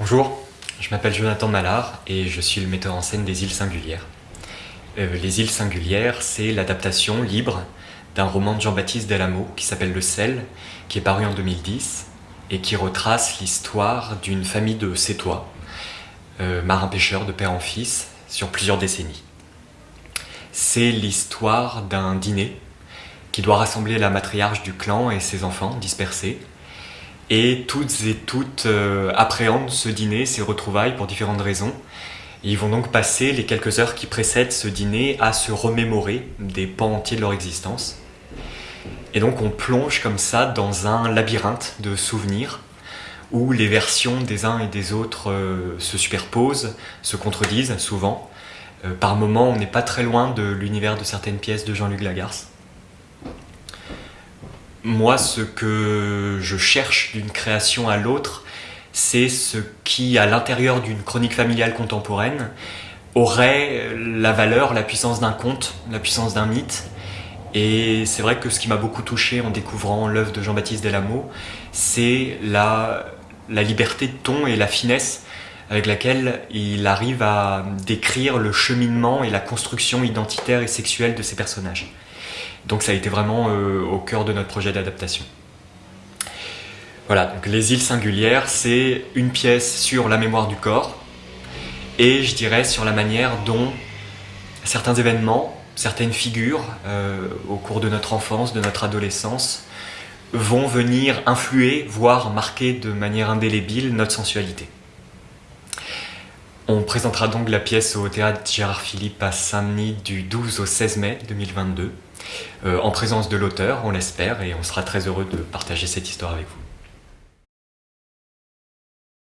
Bonjour, je m'appelle Jonathan Mallard et je suis le metteur en scène des Îles Singulières. Euh, les Îles Singulières, c'est l'adaptation libre d'un roman de Jean-Baptiste Delamo qui s'appelle Le Sel, qui est paru en 2010 et qui retrace l'histoire d'une famille de Sétois, euh, marins-pêcheurs de père en fils, sur plusieurs décennies. C'est l'histoire d'un dîner qui doit rassembler la matriarche du clan et ses enfants dispersés et toutes et toutes euh, appréhendent ce dîner, ces retrouvailles pour différentes raisons. ils vont donc passer les quelques heures qui précèdent ce dîner à se remémorer des pans entiers de leur existence. Et donc on plonge comme ça dans un labyrinthe de souvenirs où les versions des uns et des autres euh, se superposent, se contredisent souvent. Euh, par moments, on n'est pas très loin de l'univers de certaines pièces de Jean-Luc Lagarce. Moi, ce que je cherche d'une création à l'autre, c'est ce qui, à l'intérieur d'une chronique familiale contemporaine, aurait la valeur, la puissance d'un conte, la puissance d'un mythe. Et c'est vrai que ce qui m'a beaucoup touché en découvrant l'œuvre de Jean-Baptiste Delamo, c'est la, la liberté de ton et la finesse avec laquelle il arrive à décrire le cheminement et la construction identitaire et sexuelle de ses personnages. Donc ça a été vraiment euh, au cœur de notre projet d'adaptation. Voilà, donc Les îles singulières, c'est une pièce sur la mémoire du corps et je dirais sur la manière dont certains événements, certaines figures euh, au cours de notre enfance, de notre adolescence, vont venir influer, voire marquer de manière indélébile notre sensualité. On présentera donc la pièce au théâtre Gérard Philippe à Saint-Denis du 12 au 16 mai 2022, euh, en présence de l'auteur, on l'espère, et on sera très heureux de partager cette histoire avec vous.